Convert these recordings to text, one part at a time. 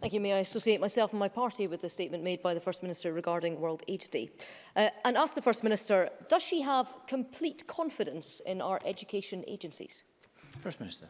Thank you. May I associate myself and my party with the statement made by the First Minister regarding World Aid Day uh, and ask the First Minister, does she have complete confidence in our education agencies? First Minister.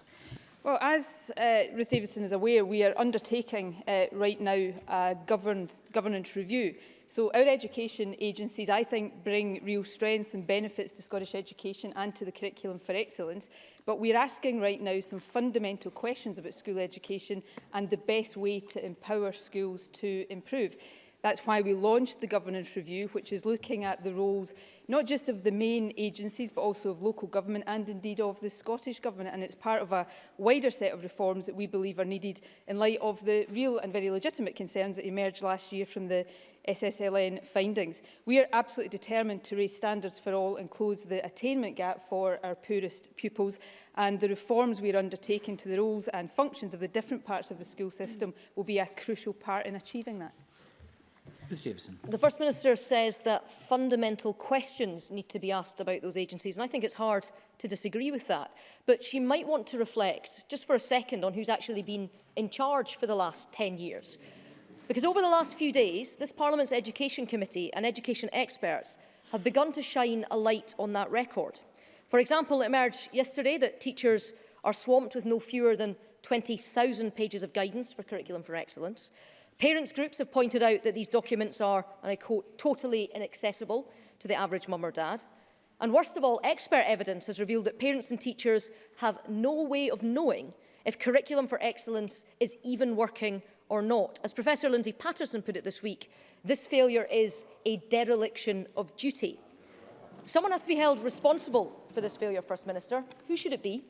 Well, as uh, Ruth Davidson is aware, we are undertaking uh, right now a governed, governance review So our education agencies, I think, bring real strengths and benefits to Scottish education and to the curriculum for excellence. But we're asking right now some fundamental questions about school education and the best way to empower schools to improve. That's why we launched the governance review, which is looking at the roles not just of the main agencies, but also of local government and indeed of the Scottish Government. And it's part of a wider set of reforms that we believe are needed in light of the real and very legitimate concerns that emerged last year from the SSLN findings. We are absolutely determined to raise standards for all and close the attainment gap for our poorest pupils and the reforms we are undertaking to the roles and functions of the different parts of the school system will be a crucial part in achieving that. The First Minister says that fundamental questions need to be asked about those agencies, and I think it's hard to disagree with that. But she might want to reflect, just for a second, on who's actually been in charge for the last 10 years. Because over the last few days, this Parliament's Education Committee and education experts have begun to shine a light on that record. For example, it emerged yesterday that teachers are swamped with no fewer than 20,000 pages of guidance for Curriculum for Excellence. Parents groups have pointed out that these documents are, and I quote, totally inaccessible to the average mum or dad. And worst of all, expert evidence has revealed that parents and teachers have no way of knowing if Curriculum for Excellence is even working or not. As Professor Lindsay Patterson put it this week, this failure is a dereliction of duty. Someone has to be held responsible for this failure, First Minister. Who should it be?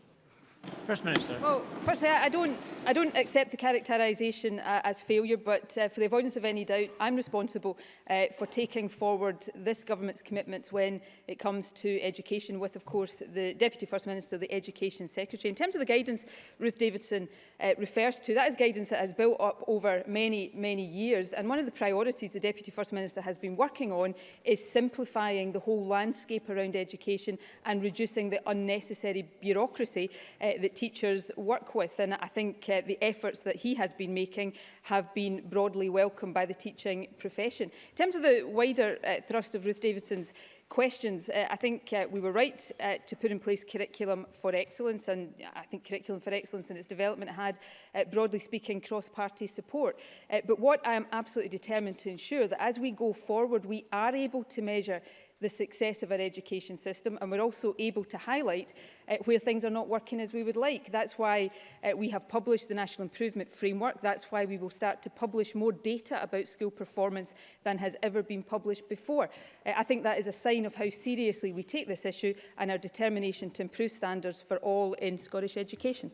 First Minister. Well, firstly, I don't, I don't accept the characterisation uh, as failure, but uh, for the avoidance of any doubt, I'm responsible uh, for taking forward this government's commitments when it comes to education, with, of course, the Deputy First Minister, the Education Secretary. In terms of the guidance Ruth Davidson uh, refers to, that is guidance that has built up over many, many years. And one of the priorities the Deputy First Minister has been working on is simplifying the whole landscape around education and reducing the unnecessary bureaucracy uh, Eh, that teachers work with. And I think uh, the efforts that he has been making have been broadly welcomed by the teaching profession. In terms of the wider uh, thrust of Ruth Davidson's questions. Uh, I think uh, we were right uh, to put in place curriculum for excellence and I think curriculum for excellence and its development had, uh, broadly speaking, cross-party support. Uh, but what I am absolutely determined to ensure that as we go forward, we are able to measure the success of our education system and we're also able to highlight uh, where things are not working as we would like. That's why uh, we have published the National Improvement Framework. That's why we will start to publish more data about school performance than has ever been published before. Uh, I think that is a sign of how seriously we take this issue and our determination to improve standards for all in Scottish education.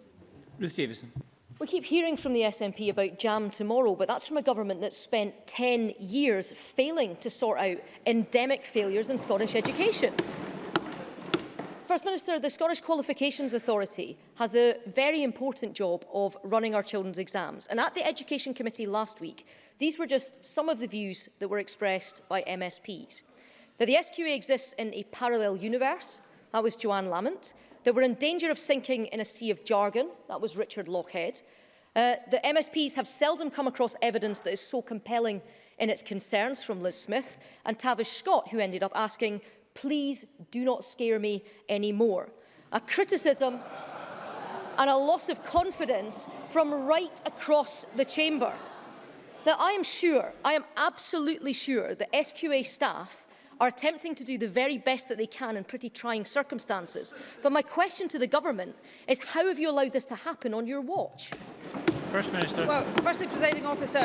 Ruth Davison. We keep hearing from the SNP about jam tomorrow, but that's from a government that's spent 10 years failing to sort out endemic failures in Scottish education. First Minister, the Scottish Qualifications Authority has the very important job of running our children's exams. And at the Education Committee last week, these were just some of the views that were expressed by MSPs. That the SQA exists in a parallel universe, that was Joanne Lamont, that were in danger of sinking in a sea of jargon. That was Richard Lockhead. Uh, the MSPs have seldom come across evidence that is so compelling in its concerns from Liz Smith and Tavish Scott, who ended up asking, please do not scare me anymore. A criticism and a loss of confidence from right across the chamber. Now, I am sure, I am absolutely sure that SQA staff are attempting to do the very best that they can in pretty trying circumstances. But my question to the government is how have you allowed this to happen on your watch? First Minister. Well, firstly, presiding officer,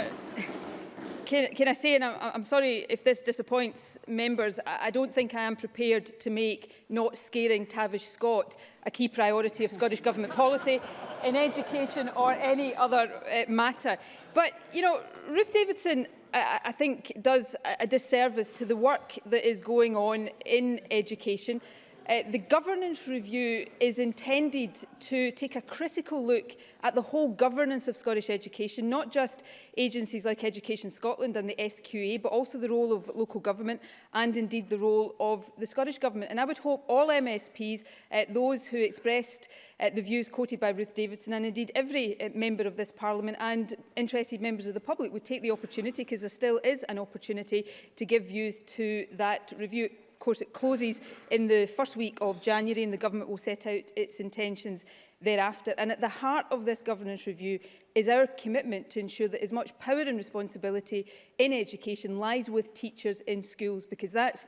can, can I say, and I'm, I'm sorry if this disappoints members, I, don't think I am prepared to make not scaring Tavish Scott a key priority of Scottish Government policy in education or any other uh, matter. But, you know, Ruth Davidson I, I think does a disservice to the work that is going on in education Uh, the governance review is intended to take a critical look at the whole governance of Scottish education, not just agencies like Education Scotland and the SQA, but also the role of local government and indeed the role of the Scottish Government. And I would hope all MSPs, uh, those who expressed uh, the views quoted by Ruth Davidson and indeed every uh, member of this Parliament and interested members of the public would take the opportunity, because there still is an opportunity to give views to that review course, it closes in the first week of January and the government will set out its intentions thereafter. And at the heart of this governance review is our commitment to ensure that as much power and responsibility in education lies with teachers in schools, because that's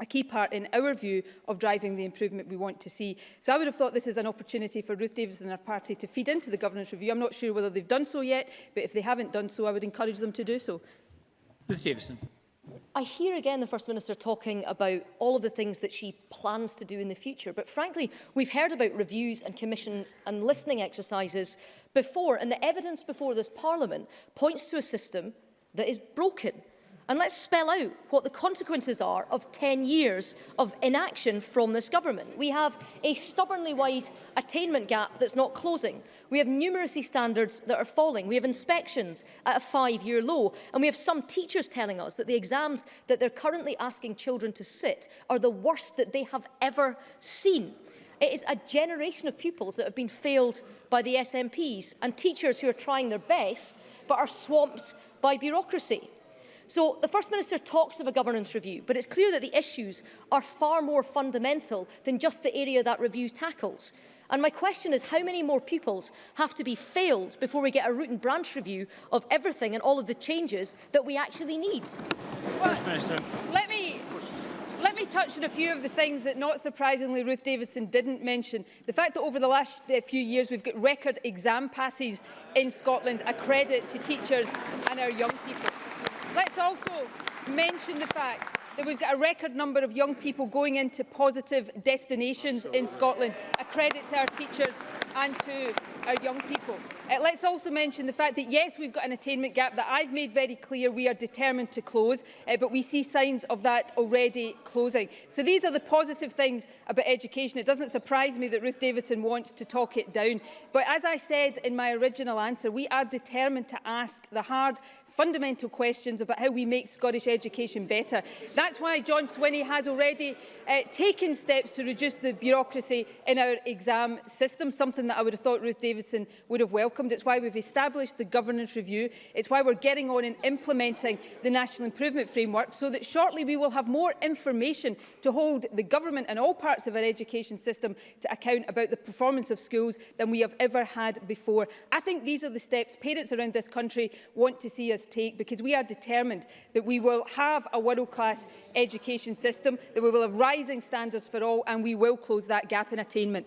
a key part in our view of driving the improvement we want to see. So I would have thought this is an opportunity for Ruth Davies and her party to feed into the governance review. I'm not sure whether they've done so yet, but if they haven't done so, I would encourage them to do so. Ruth Davison. I hear again the First Minister talking about all of the things that she plans to do in the future, but frankly, we've heard about reviews and commissions and listening exercises before, and the evidence before this Parliament points to a system that is broken. And let's spell out what the consequences are of 10 years of inaction from this government. We have a stubbornly wide attainment gap that's not closing. We have numeracy standards that are falling. We have inspections at a five-year low. And we have some teachers telling us that the exams that they're currently asking children to sit are the worst that they have ever seen. It is a generation of pupils that have been failed by the SNPs and teachers who are trying their best but are swamped by bureaucracy. So the First Minister talks of a governance review, but it's clear that the issues are far more fundamental than just the area that review tackles. And my question is how many more pupils have to be failed before we get a root and branch review of everything and all of the changes that we actually need? Well, First Minister. Let me let me touch on a few of the things that, not surprisingly, Ruth Davidson didn't mention. The fact that over the last uh, few years we've got record exam passes in Scotland, a credit to teachers and our young people. Let's also mention the fact that we've got a record number of young people going into positive destinations Absolutely. in Scotland. A credit to our teachers and to our young people. Uh, let's also mention the fact that, yes, we've got an attainment gap that I've made very clear we are determined to close, uh, but we see signs of that already closing. So these are the positive things about education. It doesn't surprise me that Ruth Davidson wants to talk it down. But as I said in my original answer, we are determined to ask the hard fundamental questions about how we make Scottish education better. That's why John Swinney has already uh, taken steps to reduce the bureaucracy in our exam system, something that I would have thought Ruth Davidson would have welcomed. It's why we've established the governance review. It's why we're getting on and implementing the National Improvement Framework so that shortly we will have more information to hold the government and all parts of our education system to account about the performance of schools than we have ever had before. I think these are the steps parents around this country want to see us this take because we are determined that we will have a world-class education system, that we will have rising standards for all and we will close that gap in attainment.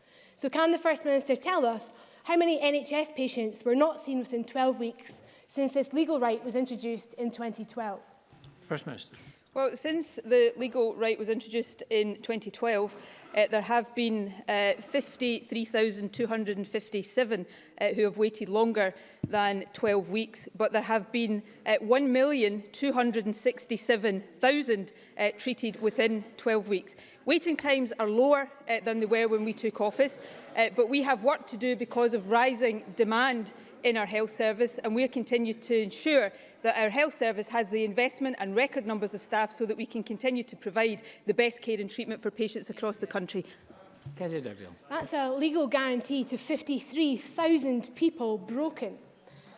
So can the First Minister tell us how many NHS patients were not seen within 12 weeks since this legal right was introduced in 2012? First Minister. Well, since the legal right was introduced in 2012, uh, there have been uh, 53,257 uh, who have waited longer than 12 weeks, but there have been uh, 1,267,000 uh, treated within 12 weeks. Waiting times are lower uh, than they were when we took office, uh, but we have work to do because of rising demand in our health service and we continue to ensure that our health service has the investment and record numbers of staff so that we can continue to provide the best care and treatment for patients across the country. That's a legal guarantee to 53,000 people broken.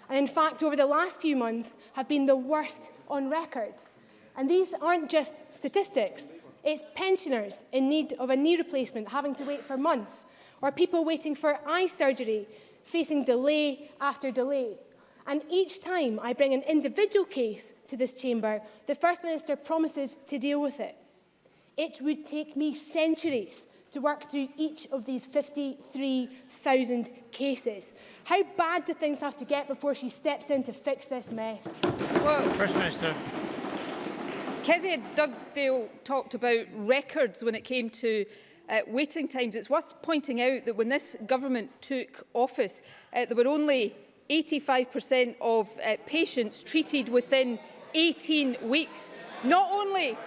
And in fact, over the last few months have been the worst on record. And these aren't just statistics. It's pensioners in need of a knee replacement having to wait for months, or people waiting for eye surgery facing delay after delay. And each time I bring an individual case to this chamber, the First Minister promises to deal with it. It would take me centuries to work through each of these 53,000 cases. How bad do things have to get before she steps in to fix this mess? Well, First Minister. Kezia Dugdale talked about records when it came to uh, waiting times. It's worth pointing out that when this government took office, uh, there were only 85% of uh, patients treated within 18 weeks. Not only,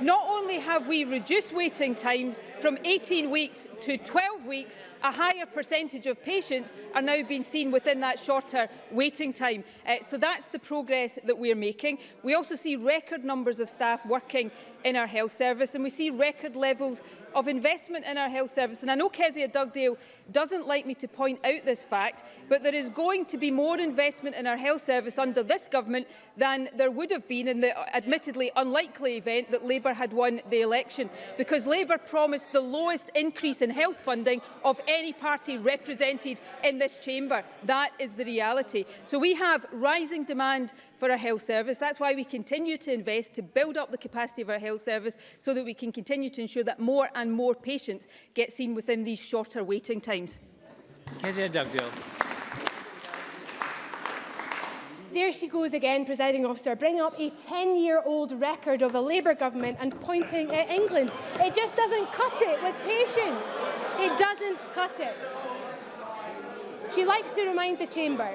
not only have we reduced waiting times from 18 weeks to 12 weeks, a higher percentage of patients are now being seen within that shorter waiting time. Uh, so that's the progress that we're making. We also see record numbers of staff working in our health service and we see record levels of investment in our health service. And I know Kezia Dugdale doesn't like me to point out this fact, but there is going to be more investment in our health service under this government than there would have been in the admittedly unlikely event that Labour had won the election, because Labour promised the lowest increase in in health funding of any party represented in this chamber. That is the reality. So we have rising demand for our health service. That's why we continue to invest to build up the capacity of our health service so that we can continue to ensure that more and more patients get seen within these shorter waiting times. Kezia Dugdale. there she goes again, presiding officer, bringing up a 10-year-old record of a Labour government and pointing at England. It just doesn't cut it with patience. It doesn't cut it. She likes to remind the chamber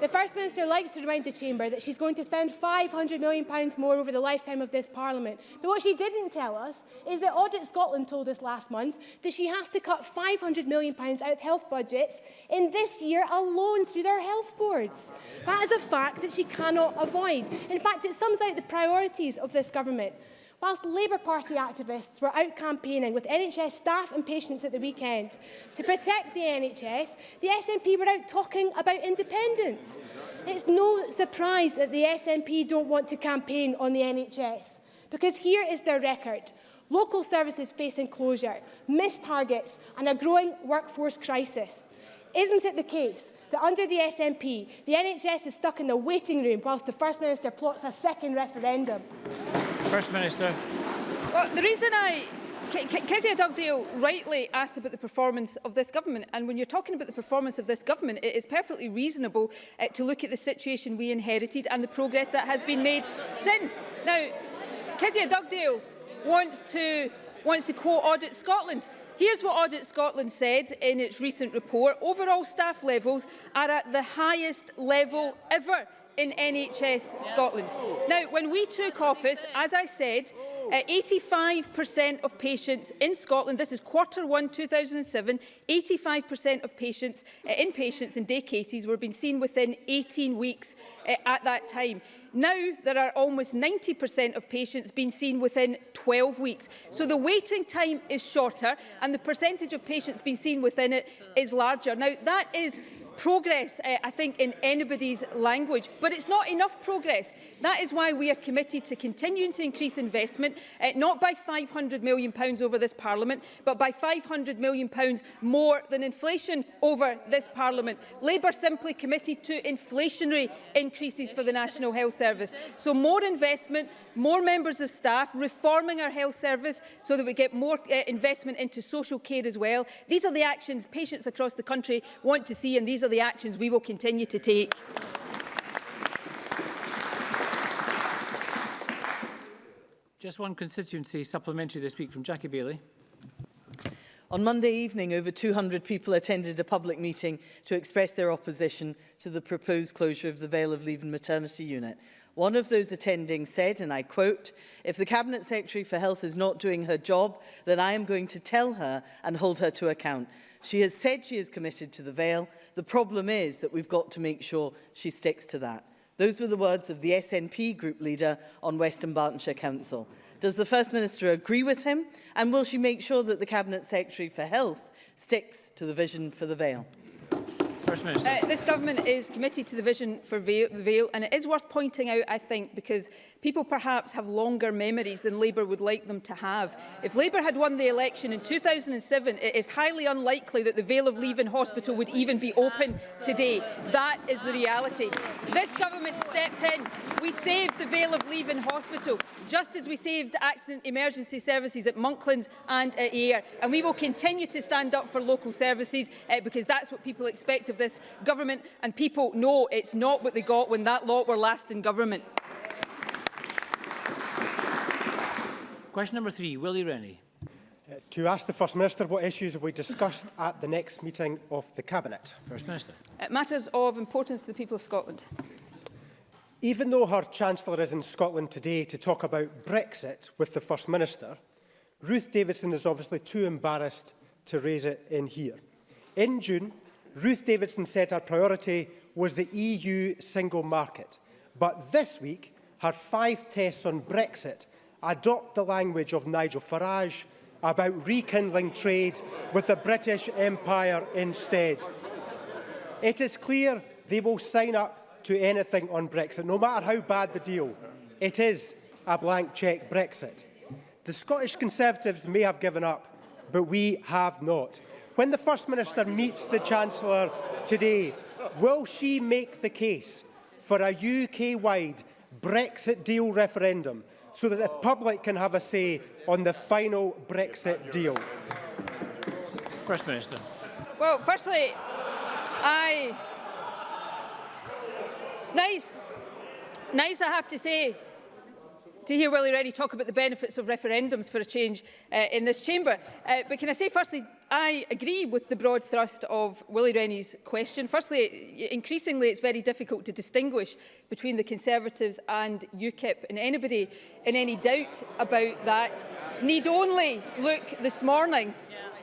The First Minister likes to remind the Chamber that she's going to spend £500 million more over the lifetime of this Parliament. But what she didn't tell us is that Audit Scotland told us last month that she has to cut £500 million out of health budgets in this year alone through their health boards. That is a fact that she cannot avoid. In fact, it sums out the priorities of this government. whilst Labour Party activists were out campaigning with NHS staff and patients at the weekend to protect the NHS, the SNP were out talking about independence. It's no surprise that the SNP don't want to campaign on the NHS, because here is their record. Local services facing closure, missed targets and a growing workforce crisis. Isn't it the case that under the SNP, the NHS is stuck in the waiting room whilst the First Minister plots a second referendum? First Minister. Well, the reason I Kezia Dugdale rightly asked about the performance of this government and when you're talking about the performance of this government it is perfectly reasonable uh, to look at the situation we inherited and the progress that has been made since. Now Kezia Dugdale wants to wants to quote Audit Scotland. Here's what Audit Scotland said in its recent report. Overall staff levels are at the highest level ever in NHS Scotland. Now, when we took office, as I said, 85% uh, of patients in Scotland, this is quarter one 2007, 85% of patients, uh, inpatients and day cases were being seen within 18 weeks uh, at that time. Now there are almost 90% of patients being seen within 12 weeks. So the waiting time is shorter and the percentage of patients being seen within it is larger. Now that is progress, uh, I think, in anybody's language, but it's not enough progress. That is why we are committed to continuing to increase investment, uh, not by £500 million over this Parliament, but by £500 million more than inflation over this Parliament. Labour simply committed to inflationary increases for the National Health Service. So more investment, more members of staff, reforming our health service so that we get more uh, investment into social care as well. These are the actions patients across the country want to see and these are the actions we will continue to take. Just one constituency supplementary this week from Jackie Bailey. On Monday evening, over 200 people attended a public meeting to express their opposition to the proposed closure of the Vale of Leven maternity unit. One of those attending said, and I quote, if the Cabinet Secretary for Health is not doing her job, then I am going to tell her and hold her to account. She has said she is committed to the veil. The problem is that we've got to make sure she sticks to that. Those were the words of the SNP group leader on Western Bartonshire Council. Does the First Minister agree with him? And will she make sure that the Cabinet Secretary for Health sticks to the vision for the Vale? First Minister. Uh, this government is committed to the vision for veil, Vale, and it is worth pointing out, I think, because People perhaps have longer memories than Labour would like them to have. If Labour had won the election in 2007, it is highly unlikely that the Vale of Leaven Hospital would even be open today. That is the reality. This government stepped in. We saved the Vale of Leaven Hospital, just as we saved accident emergency services at Monklands and at Ayr. And we will continue to stand up for local services uh, because that's what people expect of this government. And people know it's not what they got when that lot were last in government. Question number three, Willie Rennie. Uh, to ask the First Minister what issues will be discussed at the next meeting of the Cabinet. First Minister. Uh, matters of importance to the people of Scotland. Even though her Chancellor is in Scotland today to talk about Brexit with the First Minister, Ruth Davidson is obviously too embarrassed to raise it in here. In June, Ruth Davidson said her priority was the EU single market. But this week, her five tests on Brexit adopt the language of Nigel Farage about rekindling trade with the British Empire instead. It is clear they will sign up to anything on Brexit, no matter how bad the deal. It is a blank cheque Brexit. The Scottish Conservatives may have given up, but we have not. When the First Minister meets the Chancellor today, will she make the case for a UK-wide Brexit deal referendum so that the public can have a say on the final Brexit deal? First Minister. Well, firstly, I... It's nice, nice I have to say, to hear Willie Rennie talk about the benefits of referendums for a change uh, in this chamber. Uh, but can I say, firstly, I agree with the broad thrust of Willie Rennie's question. Firstly, increasingly it's very difficult to distinguish between the Conservatives and UKIP, and anybody in any doubt about that need only look this morning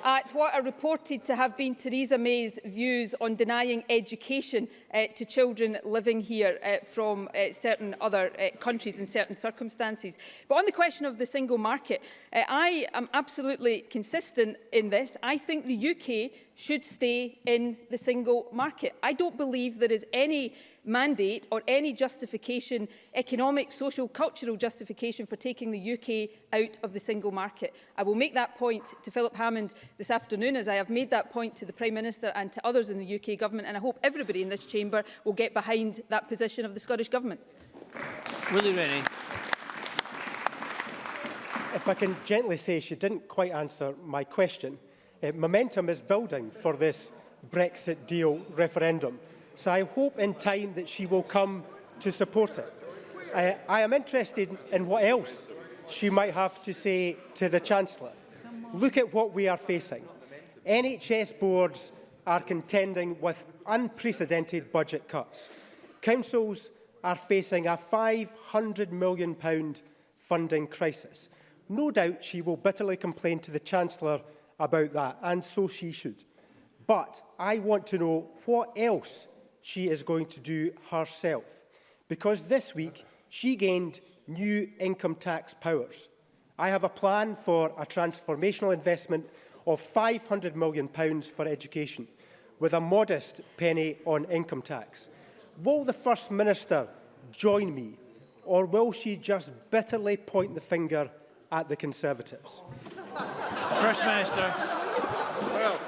at what are reported to have been Theresa May's views on denying education uh, to children living here uh, from uh, certain other uh, countries in certain circumstances. But on the question of the single market, uh, I am absolutely consistent in this. I think the UK should stay in the single market. I don't believe there is any mandate or any justification, economic, social, cultural justification for taking the UK out of the single market. I will make that point to Philip Hammond this afternoon as I have made that point to the Prime Minister and to others in the UK government and I hope everybody in this chamber will get behind that position of the Scottish Government. Willie Rennie. If I can gently say she didn't quite answer my question. uh, momentum is building for this Brexit deal referendum. So I hope in time that she will come to support it. Uh, I am interested in what else she might have to say to the Chancellor. Look at what we are facing. NHS boards are contending with unprecedented budget cuts. Councils are facing a £500 million funding crisis. No doubt she will bitterly complain to the Chancellor about that, and so she should. But I want to know what else she is going to do herself, because this week she gained new income tax powers. I have a plan for a transformational investment of £500 million for education, with a modest penny on income tax. Will the First Minister join me, or will she just bitterly point the finger at the Conservatives? Minister. Well.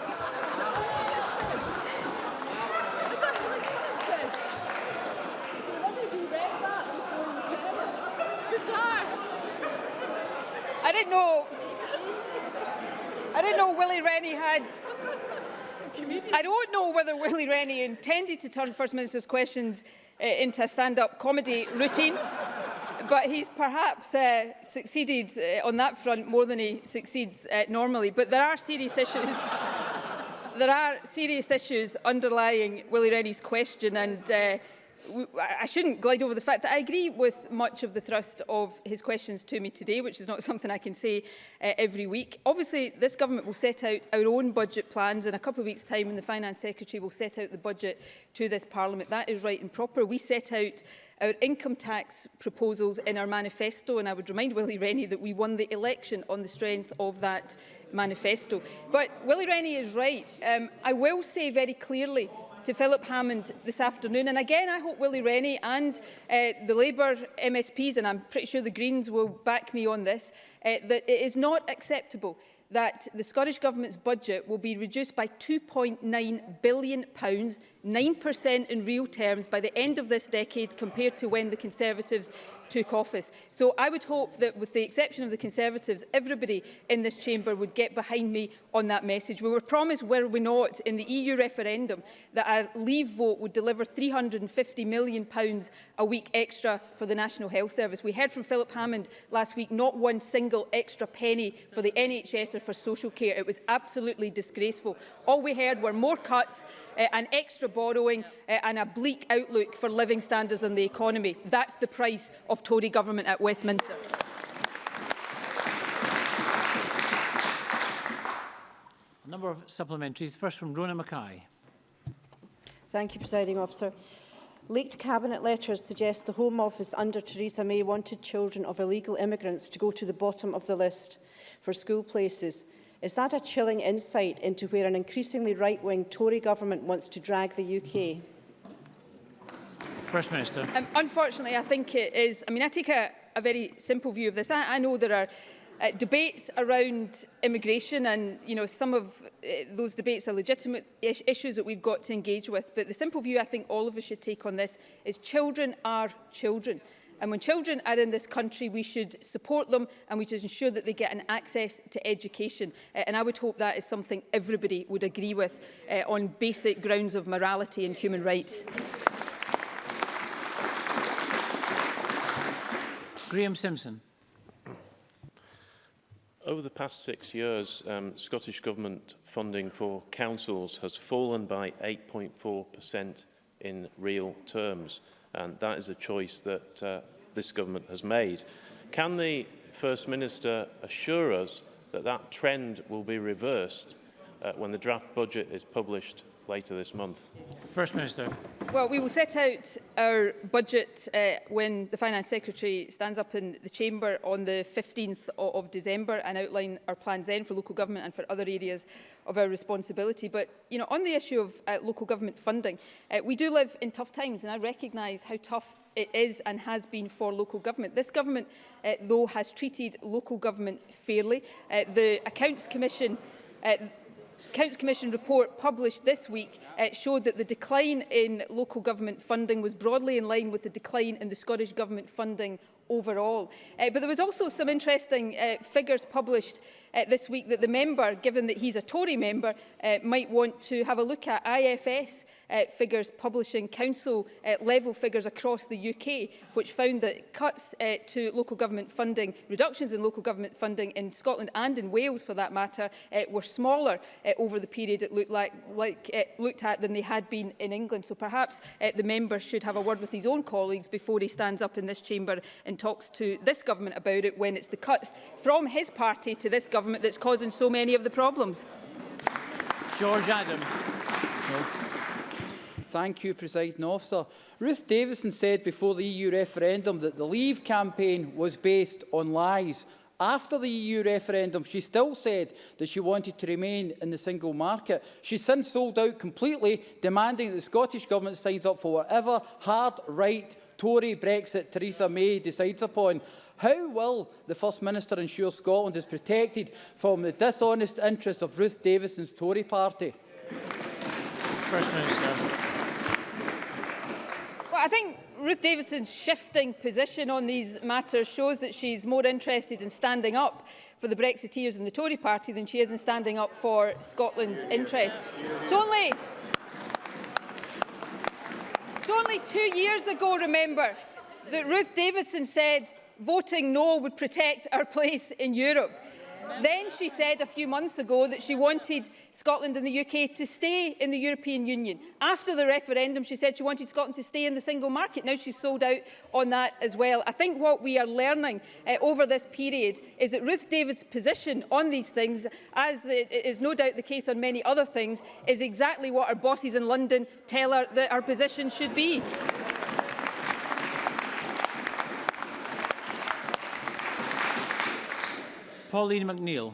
I didn't know. I didn't know Willie Rennie had. I don't know whether Willie Rennie intended to turn First Minister's questions uh, into a stand-up comedy routine. but he's perhaps uh, succeeded uh, on that front more than he succeeds uh, normally. But there are serious issues. there are serious issues underlying Willie Rennie's question and. Uh, I shouldn't glide over the fact that I agree with much of the thrust of his questions to me today, which is not something I can say uh, every week. Obviously, this government will set out our own budget plans in a couple of weeks' time, and the Finance Secretary will set out the budget to this Parliament. That is right and proper. We set out our income tax proposals in our manifesto, and I would remind Willie Rennie that we won the election on the strength of that manifesto. But Willie Rennie is right. Um, I will say very clearly to Philip Hammond this afternoon. And again, I hope Willie Rennie and uh, the Labour MSPs, and I'm pretty sure the Greens will back me on this, uh, that it is not acceptable that the Scottish Government's budget will be reduced by £2.9 billion 9% in real terms by the end of this decade compared to when the Conservatives took office. So I would hope that with the exception of the Conservatives, everybody in this chamber would get behind me on that message. We were promised, were we not, in the EU referendum that our leave vote would deliver £350 million pounds a week extra for the National Health Service. We heard from Philip Hammond last week, not one single extra penny for the NHS or for social care. It was absolutely disgraceful. All we heard were more cuts uh, and extra borrowing uh, and a bleak outlook for living standards and the economy. That's the price of Tory government at Westminster. A number of supplementaries. first from Rona Mackay. Thank you, Presiding Officer. Leaked cabinet letters suggest the Home Office under Theresa May wanted children of illegal immigrants to go to the bottom of the list for school places. Is that a chilling insight into where an increasingly right-wing Tory government wants to drag the UK? First Minister. Um, unfortunately, I think it is. I mean, I take a, a very simple view of this. I, I know there are uh, debates around immigration and you know some of uh, those debates are legitimate is issues that we've got to engage with but the simple view I think all of us should take on this is children are children And when children are in this country, we should support them and we should ensure that they get an access to education. Uh, and I would hope that is something everybody would agree with uh, on basic grounds of morality and human rights. Graham Simpson. Over the past six years, um, Scottish Government funding for councils has fallen by 8.4% in real terms. And that is a choice that uh, this government has made. Can the First Minister assure us that that trend will be reversed uh, when the draft budget is published later this month? First Minister. Well, we will set out our budget uh, when the Finance Secretary stands up in the Chamber on the 15th of December and outline our plans then for local government and for other areas of our responsibility. But, you know, on the issue of uh, local government funding, uh, we do live in tough times and I recognise how tough it is and has been for local government. This government, uh, though, has treated local government fairly. Uh, the Accounts Commission uh, Council Commission report published this week uh, showed that the decline in local government funding was broadly in line with the decline in the Scottish Government funding overall. Uh, but there was also some interesting uh, figures published uh, this week that the member, given that he's a Tory member, uh, might want to have a look at IFS uh, figures publishing council uh, level figures across the UK, which found that cuts uh, to local government funding, reductions in local government funding in Scotland and in Wales for that matter, uh, were smaller uh, over the period it looked, like, like, uh, looked at than they had been in England. So perhaps uh, the member should have a word with his own colleagues before he stands up in this chamber and talks to this government about it when it's the cuts from his party to this government that's causing so many of the problems. George Adam. Thank you, Presiding Officer. Ruth Davison said before the EU referendum that the Leave campaign was based on lies. After the EU referendum, she still said that she wanted to remain in the single market. She's since sold out completely, demanding that the Scottish Government signs up for whatever hard right Tory Brexit Theresa May decides upon, how will the First Minister ensure Scotland is protected from the dishonest interests of Ruth Davison's Tory party? First Minister. Well, I think Ruth Davison's shifting position on these matters shows that she's more interested in standing up for the Brexiteers and the Tory party than she is in standing up for Scotland's interests. It's only It's only two years ago, remember, that Ruth Davidson said voting no would protect our place in Europe. Then she said a few months ago that she wanted Scotland and the UK to stay in the European Union. After the referendum, she said she wanted Scotland to stay in the single market. Now she's sold out on that as well. I think what we are learning uh, over this period is that Ruth David's position on these things, as it is no doubt the case on many other things, is exactly what our bosses in London tell her that our position should be. Pauline McNeill.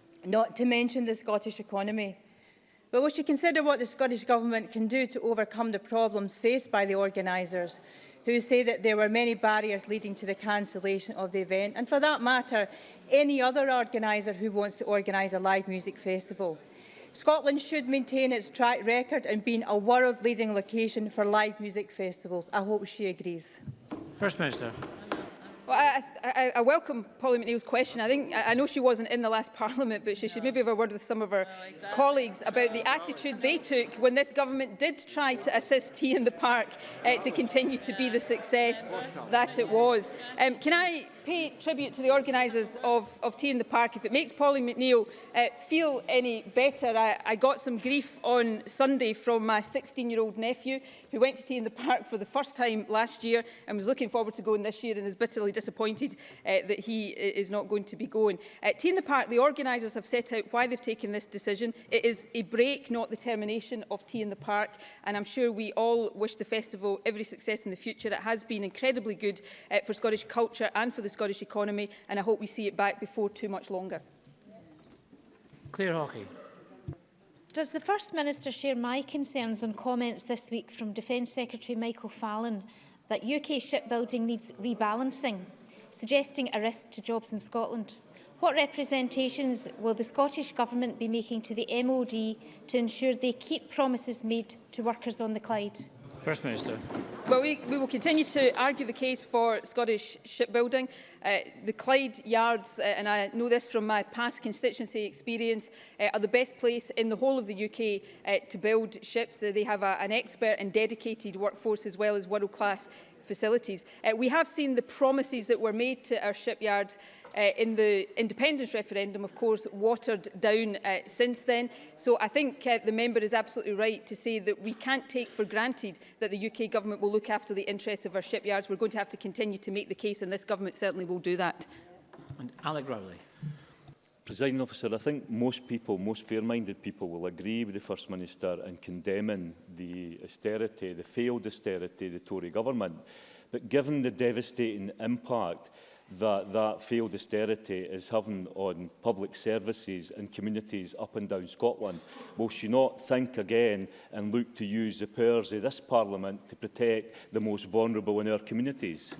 not to mention the Scottish economy. But we should consider what the Scottish Government can do to overcome the problems faced by the organisers, who say that there were many barriers leading to the cancellation of the event, and for that matter, any other organiser who wants to organise a live music festival. Scotland should maintain its track record in being a world-leading location for live music festivals. I hope she agrees. First Minister. Well, I, I, I welcome Polly McNeill's question. I think I know she wasn't in the last Parliament, but she should maybe have a word with some of her no, oh, exactly. colleagues about the attitude they took when this government did try to assist Tea in the Park uh, to continue to be the success that it was. Um, can I pay tribute to the organisers of, of Tea in the Park. If it makes Polly McNeil uh, feel any better, I, I got some grief on Sunday from my 16-year-old nephew who went to Tea in the Park for the first time last year and was looking forward to going this year and is bitterly disappointed uh, that he uh, is not going to be going. At uh, Tea in the Park, the organisers have set out why they've taken this decision. It is a break, not the termination of Tea in the Park, and I'm sure we all wish the festival every success in the future. It has been incredibly good uh, for Scottish culture and for the the Scottish economy and I hope we see it back before too much longer. Claire Hawkey. Does the First Minister share my concerns on comments this week from Defence Secretary Michael Fallon that UK shipbuilding needs rebalancing, suggesting a risk to jobs in Scotland? What representations will the Scottish Government be making to the MOD to ensure they keep promises made to workers on the Clyde? First Minister. Well, we, we will continue to argue the case for Scottish shipbuilding. Uh, the Clyde Yards, uh, and I know this from my past constituency experience, uh, are the best place in the whole of the UK uh, to build ships. Uh, they have a, an expert and dedicated workforce as well as world-class facilities. Uh, we have seen the promises that were made to our shipyards uh, in the independence referendum, of course, watered down uh, since then. So I think uh, the member is absolutely right to say that we can't take for granted that the UK government will look after the interests of our shipyards. We're going to have to continue to make the case, and this government certainly will do that. And Alec Rowley. Presiding officer, I think most people, most fair-minded people will agree with the First Minister in condemning the austerity, the failed austerity, the Tory government. But given the devastating impact that that failed austerity is having on public services and communities up and down Scotland. Will she not think again and look to use the powers of this Parliament to protect the most vulnerable in our communities?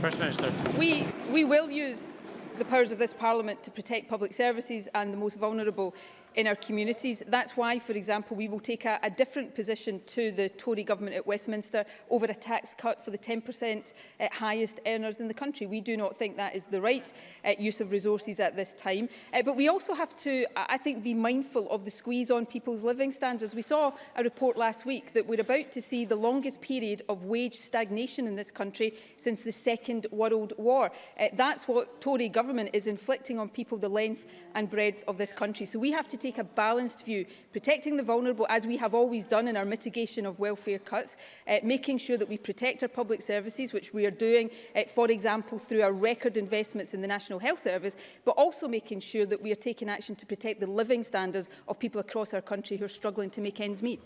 First Minister. We, we will use the powers of this Parliament to protect public services and the most vulnerable in our communities. That's why, for example, we will take a, a different position to the Tory government at Westminster over a tax cut for the 10% uh, highest earners in the country. We do not think that is the right uh, use of resources at this time. Uh, but we also have to, I think, be mindful of the squeeze on people's living standards. We saw a report last week that we're about to see the longest period of wage stagnation in this country since the Second World War. Uh, that's what Tory government is inflicting on people the length and breadth of this country. So we have to take a balanced view, protecting the vulnerable as we have always done in our mitigation of welfare cuts, uh, making sure that we protect our public services, which we are doing, uh, for example, through our record investments in the National Health Service, but also making sure that we are taking action to protect the living standards of people across our country who are struggling to make ends meet.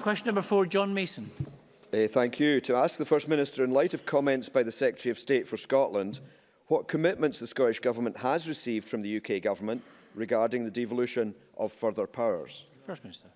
Question number four, John Mason. Uh, thank you. To ask the First Minister, in light of comments by the Secretary of State for Scotland, what commitments the Scottish Government has received from the UK Government regarding the devolution of further powers? First Minister.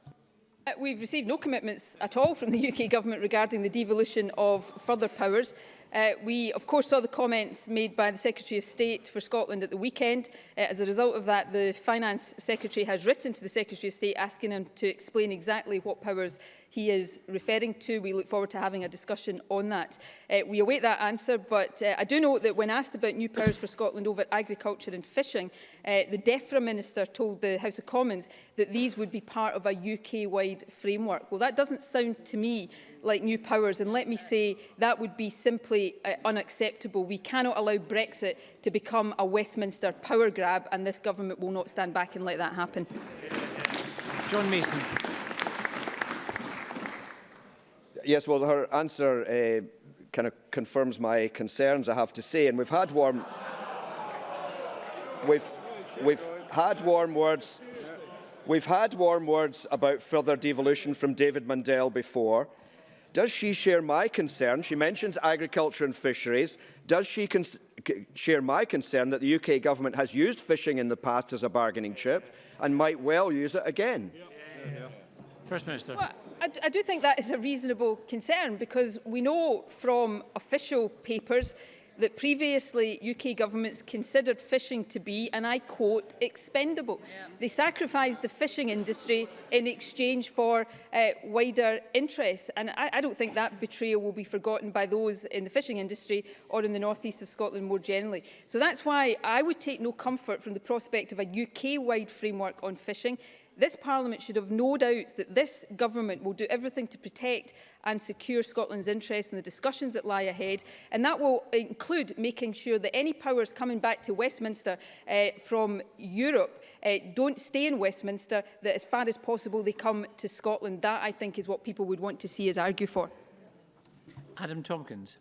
Uh, we've received no commitments at all from the UK Government regarding the devolution of further powers. Uh, we, of course, saw the comments made by the Secretary of State for Scotland at the weekend. Uh, as a result of that, the Finance Secretary has written to the Secretary of State asking him to explain exactly what powers he is referring to. We look forward to having a discussion on that. Uh, we await that answer, but uh, I do note that when asked about new powers for Scotland over agriculture and fishing, uh, the DEFRA Minister told the House of Commons that these would be part of a UK-wide framework. Well, that doesn't sound to me like new powers. And let me say, that would be simply uh, unacceptable. We cannot allow Brexit to become a Westminster power grab, and this government will not stand back and let that happen. John Mason. Yes, well, her answer uh, kind of confirms my concerns, I have to say. And we've had warm... we've, we've had warm words We've had warm words about further devolution from David Mundell before. Does she share my concern? She mentions agriculture and fisheries. Does she share my concern that the UK government has used fishing in the past as a bargaining chip and might well use it again? Yeah. Yeah. First Minister. Well, I, I do think that is a reasonable concern because we know from official papers that previously UK governments considered fishing to be, and I quote, expendable. Yeah. They sacrificed the fishing industry in exchange for uh, wider interests. And I, I don't think that betrayal will be forgotten by those in the fishing industry or in the northeast of Scotland more generally. So that's why I would take no comfort from the prospect of a UK-wide framework on fishing. This Parliament should have no doubts that this government will do everything to protect and secure Scotland's interests in the discussions that lie ahead, and that will include making sure that any powers coming back to Westminster uh, from Europe uh, don't stay in Westminster, that as far as possible they come to Scotland. That, I think, is what people would want to see us argue for. Adam Tompkins.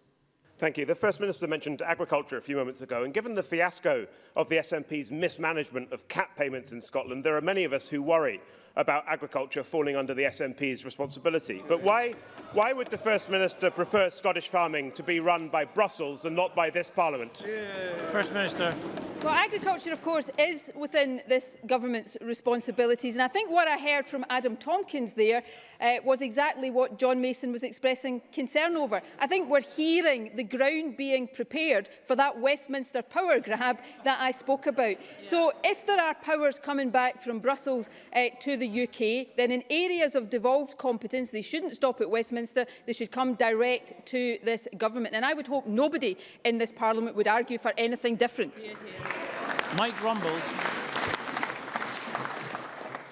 Thank you. The First Minister mentioned agriculture a few moments ago, and given the fiasco of the SNP's mismanagement of cap payments in Scotland, there are many of us who worry about agriculture falling under the SNP's responsibility. But why, why would the First Minister prefer Scottish farming to be run by Brussels and not by this Parliament? First Minister. Well, agriculture, of course, is within this government's responsibilities. And I think what I heard from Adam Tompkins there uh, was exactly what John Mason was expressing concern over. I think we're hearing the ground being prepared for that Westminster power grab that I spoke about. So if there are powers coming back from Brussels uh, to the UK, then in areas of devolved competence, they shouldn't stop at Westminster, they should come direct to this government. And I would hope nobody in this parliament would argue for anything different. Mike Rumbles.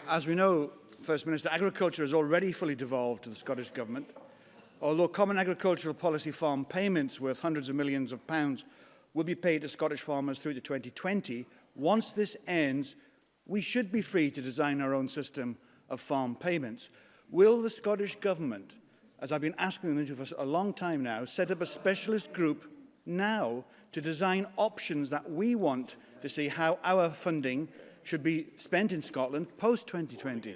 As we know, First Minister, agriculture is already fully devolved to the Scottish Government. Although common agricultural policy farm payments worth hundreds of millions of pounds will be paid to Scottish farmers through to 2020, once this ends, we should be free to design our own system of farm payments. Will the Scottish Government, as I've been asking them for a long time now, set up a specialist group now to design options that we want to see how our funding should be spent in Scotland post-2020?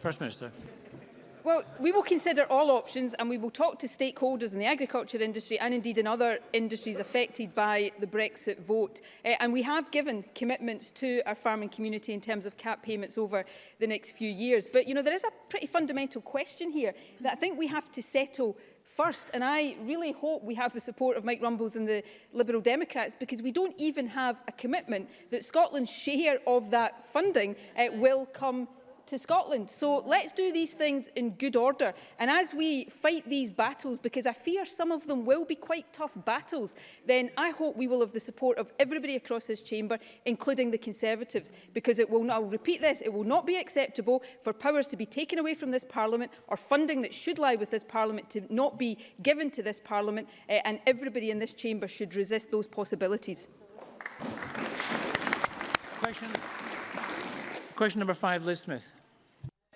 First Minister. Well, we will consider all options and we will talk to stakeholders in the agriculture industry and indeed in other industries affected by the Brexit vote. Uh, and we have given commitments to our farming community in terms of cap payments over the next few years. But, you know, there is a pretty fundamental question here that I think we have to settle first. And I really hope we have the support of Mike Rumbles and the Liberal Democrats because we don't even have a commitment that Scotland's share of that funding uh, will come to Scotland. So let's do these things in good order. And as we fight these battles, because I fear some of them will be quite tough battles, then I hope we will have the support of everybody across this chamber, including the Conservatives, because it will, I'll repeat this, it will not be acceptable for powers to be taken away from this Parliament or funding that should lie with this Parliament to not be given to this Parliament, uh, and everybody in this chamber should resist those possibilities. Question, question number five, Liz Smith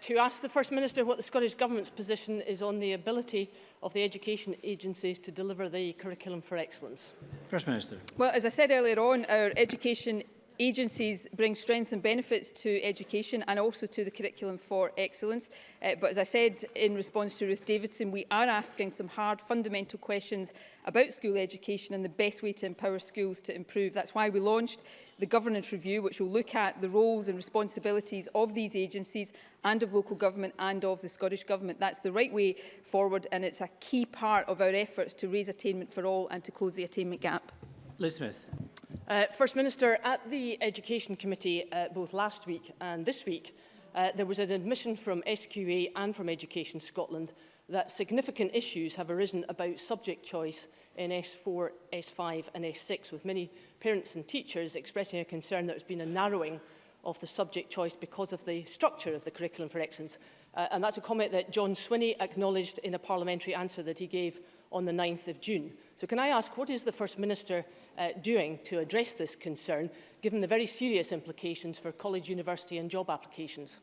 to ask the First Minister what the Scottish Government's position is on the ability of the education agencies to deliver the curriculum for excellence. First Minister. Well, as I said earlier on, our education agencies bring strengths and benefits to education and also to the curriculum for excellence. Uh, but as I said in response to Ruth Davidson, we are asking some hard fundamental questions about school education and the best way to empower schools to improve. That's why we launched the governance review, which will look at the roles and responsibilities of these agencies and of local government and of the Scottish Government. That's the right way forward and it's a key part of our efforts to raise attainment for all and to close the attainment gap. Liz Smith. Uh, First Minister, at the Education Committee uh, both last week and this week, uh, there was an admission from SQA and from Education Scotland that significant issues have arisen about subject choice in S4, S5 and S6, with many parents and teachers expressing a concern that there's been a narrowing of the subject choice because of the structure of the curriculum for excellence. Uh, and that's a comment that John Swinney acknowledged in a parliamentary answer that he gave on the 9th of June. So can I ask, what is the First Minister uh, doing to address this concern, given the very serious implications for college, university and job applications?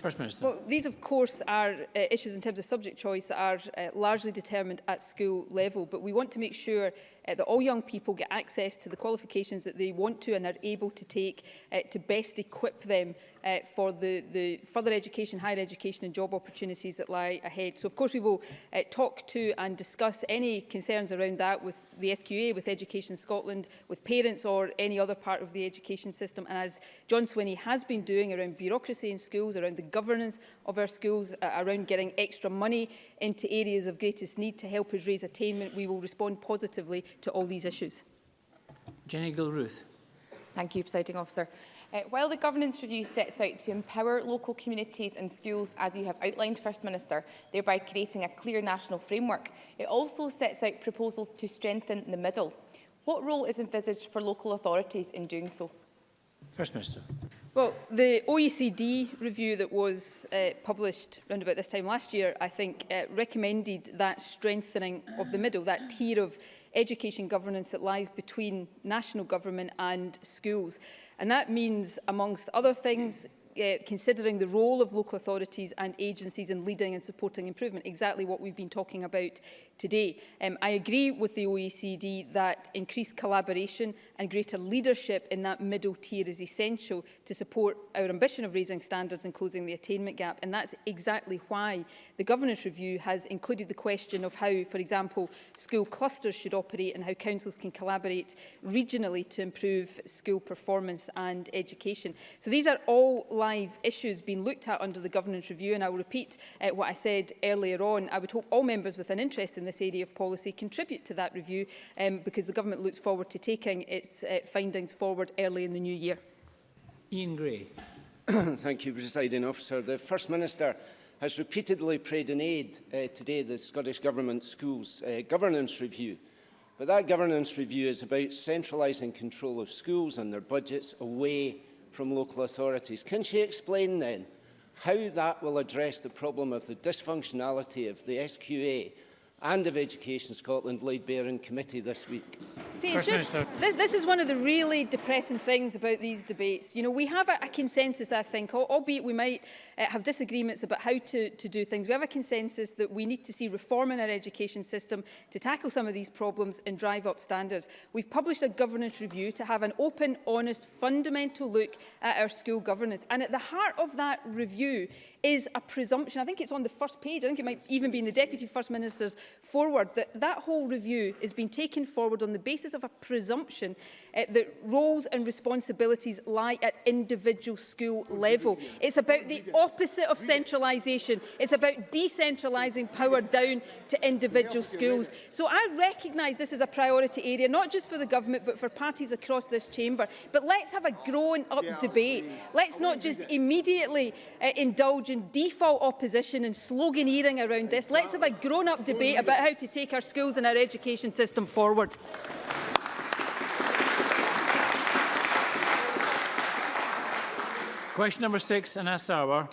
First Minister. Well, these, of course, are uh, issues in terms of subject choice that are uh, largely determined at school level, but we want to make sure uh, that all young people get access to the qualifications that they want to and are able to take uh, to best equip them uh, for the, the further education, higher education and job opportunities that lie ahead. So of course we will uh, talk to and discuss any concerns around that with the SQA, with Education Scotland, with parents or any other part of the education system. And as John Swinney has been doing around bureaucracy in schools, around the governance of our schools, uh, around getting extra money into areas of greatest need to help us raise attainment, we will respond positively to all these issues. Jenny Gilruth. Thank you, Presiding Officer. Uh, while the Governance Review sets out to empower local communities and schools, as you have outlined, First Minister, thereby creating a clear national framework, it also sets out proposals to strengthen the middle. What role is envisaged for local authorities in doing so? First Minister. Well, the OECD review that was uh, published around about this time last year, I think, uh, recommended that strengthening of the middle, that tier of education governance that lies between national government and schools. And that means, amongst other things, uh, considering the role of local authorities and agencies in leading and supporting improvement, exactly what we've been talking about today. Um, I agree with the OECD that increased collaboration and greater leadership in that middle tier is essential to support our ambition of raising standards and closing the attainment gap. And that's exactly why the governance review has included the question of how, for example, school clusters should operate and how councils can collaborate regionally to improve school performance and education. So these are all five issues being looked at under the governance review and I will repeat uh, what I said earlier on. I would hope all members with an interest in this area of policy contribute to that review um, because the government looks forward to taking its uh, findings forward early in the new year. Ian Gray. Thank you, Presiding Officer. The First Minister has repeatedly prayed an aid uh, today the Scottish Government Schools uh, Governance Review. But that governance review is about centralising control of schools and their budgets away from local authorities. Can she explain then how that will address the problem of the dysfunctionality of the SQA and of Education Scotland laid bare in committee this week. See, it's just, this, this is one of the really depressing things about these debates. You know, we have a, a consensus, I think, albeit we might uh, have disagreements about how to, to do things. We have a consensus that we need to see reform in our education system to tackle some of these problems and drive up standards. We've published a governance review to have an open, honest, fundamental look at our school governance. And at the heart of that review is a presumption. I think it's on the first page. I think it might even be in the Deputy First Minister's forward, that that whole review is being taken forward on the basis of a presumption uh, that roles and responsibilities lie at individual school level. It's about the opposite of centralisation. It's about decentralising power down to individual schools. So I recognise this is a priority area, not just for the government, but for parties across this chamber. But let's have a grown up debate. Let's not just immediately uh, indulge in default opposition and sloganeering around this. Let's have a grown up debate about how to take our schools and our education system forward. Question number six, Anas Sauer.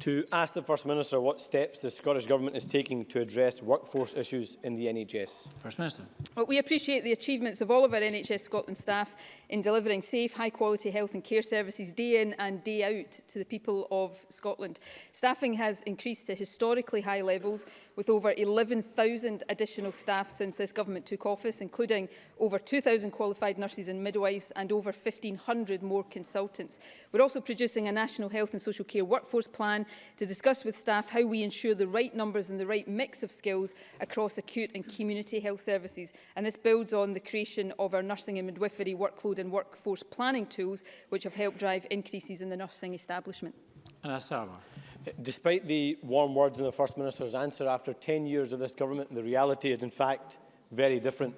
To ask the First Minister what steps the Scottish Government is taking to address workforce issues in the NHS. First Minister. Well, we appreciate the achievements of all of our NHS Scotland staff in delivering safe, high-quality health and care services day in and day out to the people of Scotland. Staffing has increased to historically high levels, with over 11,000 additional staff since this government took office, including over 2,000 qualified nurses and midwives and over 1,500 more consultants. We're also producing a national health and social care workforce plan to discuss with staff how we ensure the right numbers and the right mix of skills across acute and community health services. And this builds on the creation of our nursing and midwifery workload and workforce planning tools, which have helped drive increases in the nursing establishment. And Anna Sarwar. Despite the warm words in the First Minister's answer, after 10 years of this government, the reality is in fact very different.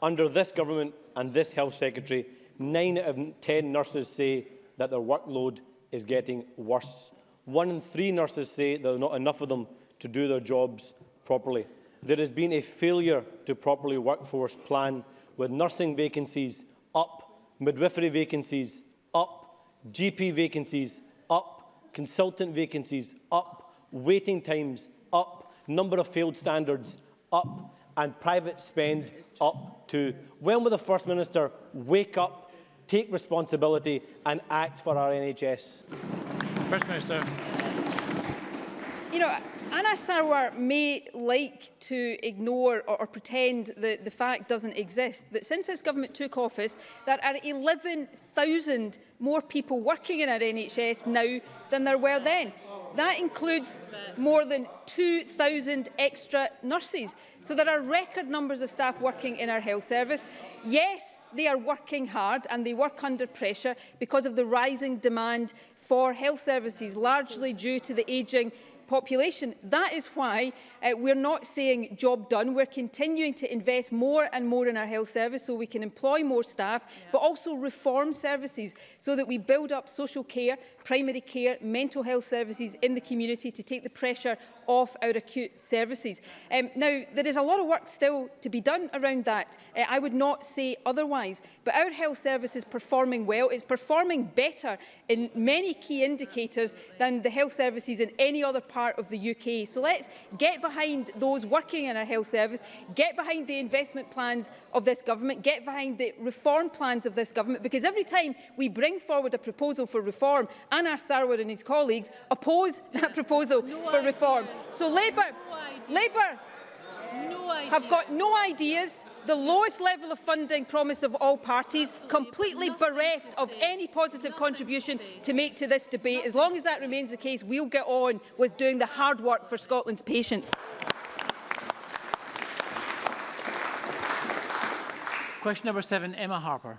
Under this government and this Health Secretary, 9 out of 10 nurses say that their workload is getting worse. One in three nurses say there are not enough of them to do their jobs properly. There has been a failure to properly workforce plan with nursing vacancies up, midwifery vacancies up, GP vacancies consultant vacancies up, waiting times up, number of failed standards up, and private spend up too. When will the First Minister wake up, take responsibility and act for our NHS? First Minister. You know, Anna Sarwar may like to ignore or, or pretend that the fact doesn't exist, that since this government took office, there are 11,000 more people working in our NHS now than there were then. That includes more than 2,000 extra nurses. So there are record numbers of staff working in our health service. Yes, they are working hard and they work under pressure because of the rising demand for health services, largely due to the ageing population. That is why uh, we're not saying job done. We're continuing to invest more and more in our health service so we can employ more staff, yeah. but also reform services so that we build up social care, primary care, mental health services in the community to take the pressure of our acute services. Um, now, there is a lot of work still to be done around that. Uh, I would not say otherwise, but our health service is performing well. It's performing better in many key indicators than the health services in any other part of the UK. So let's get behind those working in our health service, get behind the investment plans of this government, get behind the reform plans of this government, because every time we bring forward a proposal for reform, Anna Sarwar and his colleagues oppose that proposal no, for reform. So Labour, no Labour no have got no ideas, the lowest level of funding promise of all parties, completely bereft of any positive contribution to make to this debate. As long as that remains the case, we'll get on with doing the hard work for Scotland's patients. Question number seven, Emma Harper.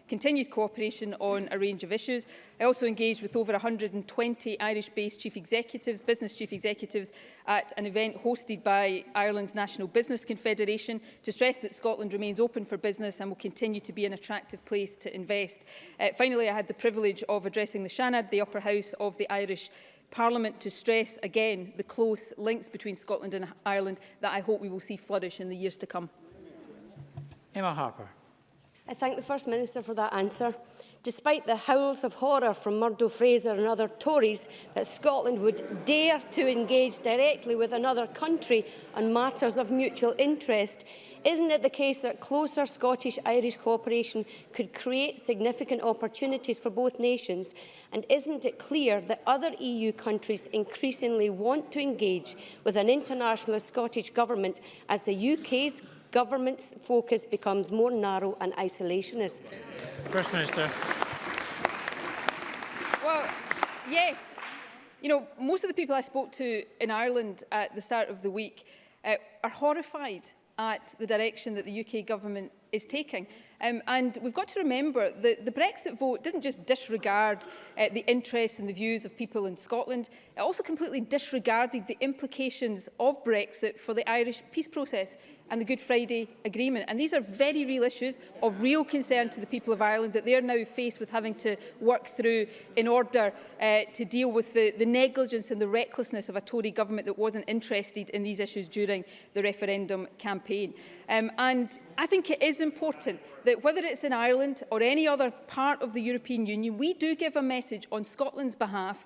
continued cooperation on a range of issues. I also engaged with over 120 Irish-based chief executives, business chief executives at an event hosted by Ireland's National Business Confederation to stress that Scotland remains open for business and will continue to be an attractive place place to invest. Uh, finally, I had the privilege of addressing the Shanad, the upper house of the Irish Parliament to stress again the close links between Scotland and Ireland that I hope we will see flourish in the years to come. Emma Harper. I thank the First Minister for that answer. despite the howls of horror from Murdo Fraser and other Tories that Scotland would dare to engage directly with another country on matters of mutual interest, isn't it the case that closer Scottish-Irish cooperation could create significant opportunities for both nations? And isn't it clear that other EU countries increasingly want to engage with an internationalist Scottish government as the UK's government's focus becomes more narrow and isolationist. First Minister. Well, yes. You know, most of the people I spoke to in Ireland at the start of the week uh, are horrified at the direction that the UK government is taking. Um, and we've got to remember that the Brexit vote didn't just disregard uh, the interests and the views of people in Scotland, it also completely disregarded the implications of Brexit for the Irish peace process. and the Good Friday Agreement. And these are very real issues of real concern to the people of Ireland that they are now faced with having to work through in order uh, to deal with the, the negligence and the recklessness of a Tory government that wasn't interested in these issues during the referendum campaign. Um, and I think it is important that whether it's in Ireland or any other part of the European Union, we do give a message on Scotland's behalf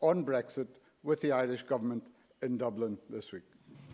on Brexit with the Irish Government in Dublin this week?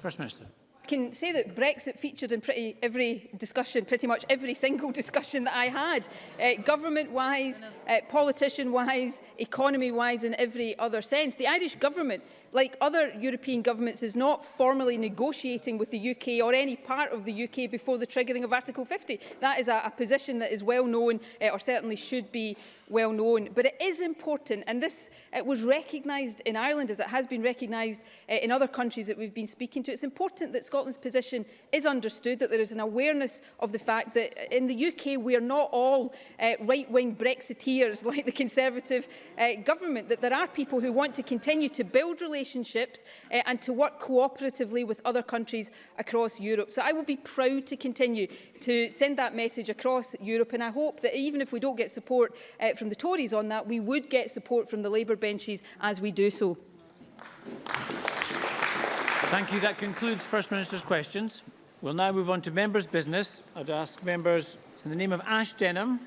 First Minister. can say that Brexit featured in pretty every discussion, pretty much every single discussion that I had, uh, government-wise, uh, politician-wise, economy-wise, in every other sense. The Irish government like other European governments, is not formally negotiating with the UK or any part of the UK before the triggering of Article 50. That is a, a position that is well known, uh, or certainly should be well known. But it is important, and this it was recognised in Ireland, as it has been recognised uh, in other countries that we've been speaking to. It's important that Scotland's position is understood, that there is an awareness of the fact that eh, in the UK we are not all uh, right-wing Brexiteers like the Conservative uh, government, that there are people who want to continue to build relations relationships uh, and to work cooperatively with other countries across Europe. So I will be proud to continue to send that message across Europe and I hope that even if we don't get support uh, from the Tories on that, we would get support from the Labour benches as we do so. Thank you. That concludes First Minister's questions. We'll now move on to members' business. I'd ask members, in the name of Ash Denham,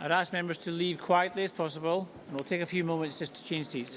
I'd ask members to leave quietly as possible, and we'll take a few moments just to change seats.